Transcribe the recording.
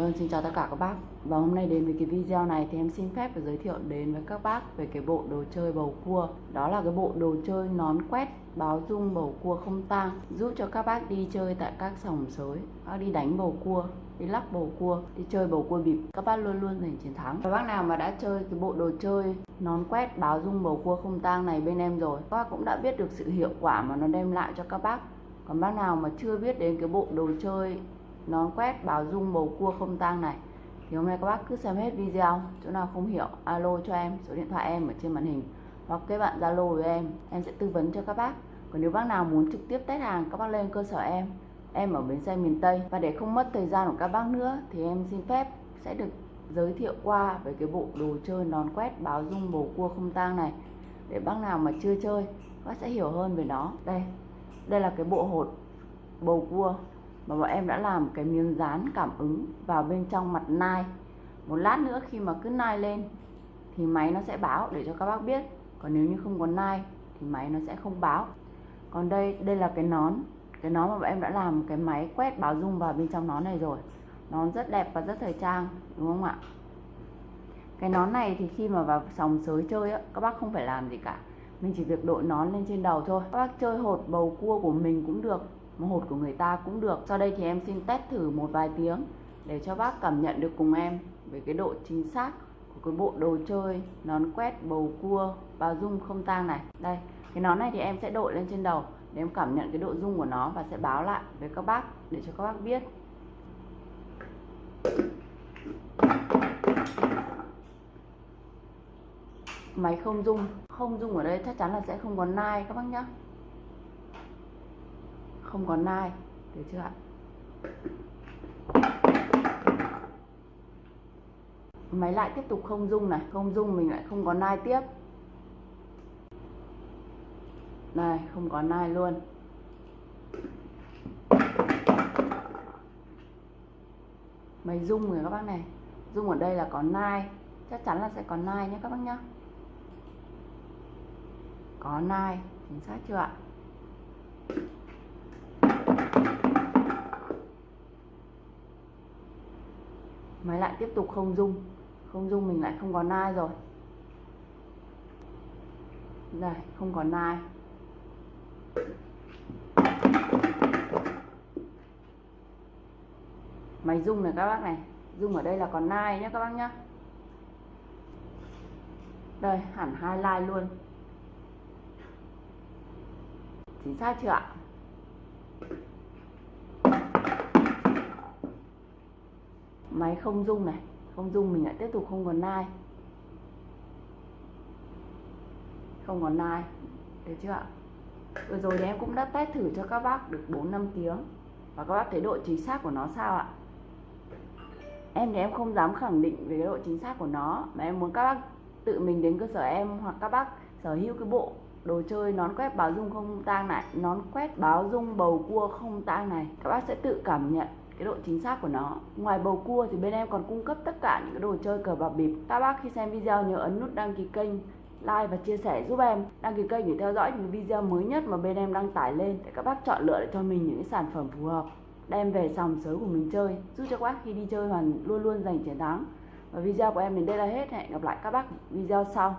Vâng, xin chào tất cả các bác. Và hôm nay đến với cái video này thì em xin phép được giới thiệu đến với các bác về cái bộ đồ chơi bầu cua. Đó là cái bộ đồ chơi nón quét báo dung bầu cua không tang Giúp cho các bác đi chơi tại các sòng sới Các đi đánh bầu cua, đi lắc bầu cua, đi chơi bầu cua bịp. Các bác luôn luôn giành chiến thắng. Các bác nào mà đã chơi cái bộ đồ chơi nón quét báo dung bầu cua không tang này bên em rồi Các bác cũng đã biết được sự hiệu quả mà nó đem lại cho các bác. Còn bác nào mà chưa biết đến cái bộ đồ chơi nón quét báo dung bầu cua không tang này. Thì hôm nay các bác cứ xem hết video, chỗ nào không hiểu, alo cho em, số điện thoại em ở trên màn hình. Hoặc kết bạn zalo với em em sẽ tư vấn cho các bác. Còn nếu bác nào muốn trực tiếp test hàng, các bác lên cơ sở em. Em ở bến xe miền Tây. Và để không mất thời gian của các bác nữa, thì em xin phép sẽ được giới thiệu qua về cái bộ đồ chơi nón quét báo dung bầu cua không tang này. Để bác nào mà chưa chơi, bác sẽ hiểu hơn về nó. Đây đây là cái bộ hột bầu cua mà bọn em đã làm cái miếng dán cảm ứng vào bên trong mặt nai. Một lát nữa khi mà cứ nai lên, thì máy nó sẽ báo để cho các bác biết. Còn nếu như không có nai, thì máy nó sẽ không báo. Còn đây đây là cái nón. Cái nón mà bọn em đã làm, cái máy quét báo dung vào bên trong nón này rồi. Nón rất đẹp và rất thời trang, đúng không ạ? Cái nón này thì khi mà vào sòng sới chơi á, các bác không phải làm gì cả. Mình chỉ việc đội nón lên trên đầu thôi. Các bác chơi hột, bầu cua của mình cũng được một hột của người ta cũng được. Sau đây thì em xin test thử một vài tiếng để cho bác cảm nhận được cùng em về cái độ chính xác của cái bộ đồ chơi nón quét, bầu cua và rung không tang này. Đây, cái nón này thì em sẽ đội lên trên đầu để em cảm nhận cái độ rung của nó và sẽ báo lại với các bác để cho các bác biết. Máy không rung không rung ở đây chắc chắn là sẽ không có nai, các bác nhé không có nai. Được chưa ạ? Máy lại tiếp tục không dung này. Không dung mình lại không có nai tiếp. Này, không có nai luôn. Máy dung rồi các bác này. Dung ở đây là có nai. Chắc chắn là sẽ có nai nhé các bác nhé có nai, chính xác chưa ạ? Máy lại tiếp tục không dung không dung mình lại không có nai rồi. Đây, không có nai. Máy rung này các bác này. Rung ở đây là còn nai nhé các bác nhé đây, hẳn hai like luôn. Chính xác chưa ạ? Máy không rung này, không rung mình lại tiếp tục không còn nai. Không còn nai, được chưa ạ? Vừa rồi thì em cũng đã test thử cho các bác được 4 năm tiếng. Và các bác thấy độ chính xác của nó sao ạ? Em thì em không dám khẳng định về cái độ chính xác của nó. Mà em muốn các bác tự mình đến cơ sở em hoặc các bác sở hữu cái bộ đồ chơi nón quét báo dung không tang này, nón quét báo dung bầu cua không tang này, các bác sẽ tự cảm nhận cái độ chính xác của nó. Ngoài bầu cua thì bên em còn cung cấp tất cả những cái đồ chơi cờ bạc bịp. Các bác khi xem video nhớ ấn nút đăng ký kênh, like và chia sẻ giúp em. Đăng ký kênh để theo dõi những video mới nhất mà bên em đăng tải lên để các bác chọn lựa để cho mình những cái sản phẩm phù hợp. Đem về sòng sới của mình chơi, giúp cho các bác khi đi chơi hoàn, luôn luôn giành chiến thắng. Và video của em đến đây là hết. Hẹn gặp lại các bác video sau.